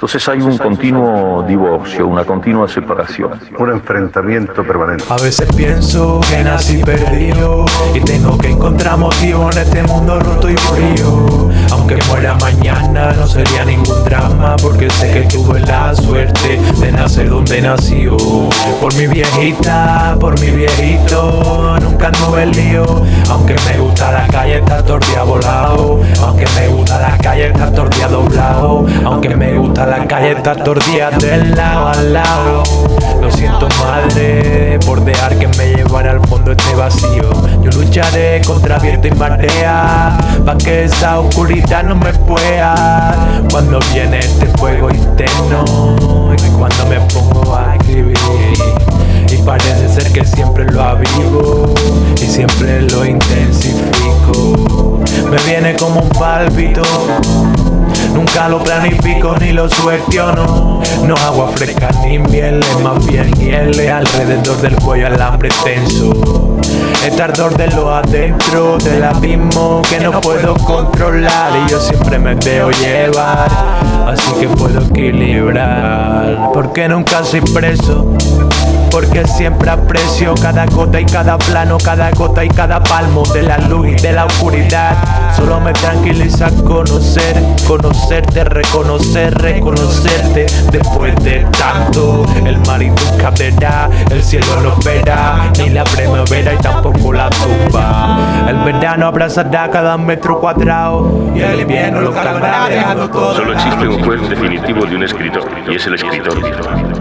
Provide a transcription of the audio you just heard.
Entonces hay un continuo divorcio, una continua separación. Un enfrentamiento permanente. A veces pienso que nací perdido y tengo que encontrar motivo en este mundo roto y frío. Aunque muera mañana no sería ningún drama porque sé que tuve la suerte de nacer donde nació. Por mi viejita, por mi viejito, nunca anduve el lío. Aunque me gusta la calle, está tortilla volado. Aunque calle está del lado al lado. Lo siento madre por dejar que me llevara al fondo este vacío. Yo lucharé contra viento y marea Pa' que esa oscuridad no me pueda. Cuando viene este fuego interno Y cuando me pongo a escribir. Y parece ser que siempre lo avivo Y siempre lo intensifico. Me viene como un pálpito Nunca lo planifico ni lo sugestiono. No agua fresca ni miel, más bien hiel Alrededor del cuello alambre tenso. Este ardor de lo adentro del abismo que no puedo controlar. Y yo siempre me veo llevar Así que puedo equilibrar Porque nunca soy preso porque siempre aprecio cada gota y cada plano, cada gota y cada palmo de la luz y de la oscuridad. Solo me tranquiliza conocer, conocerte, reconocer, reconocerte. Después de tanto, el mar y tu cadera, el cielo no espera, ni la primavera y tampoco la tumba. El verano abrazará cada metro cuadrado y el invierno lo calmará dejando todo. Solo existe un juez definitivo de un escritor y es el escritor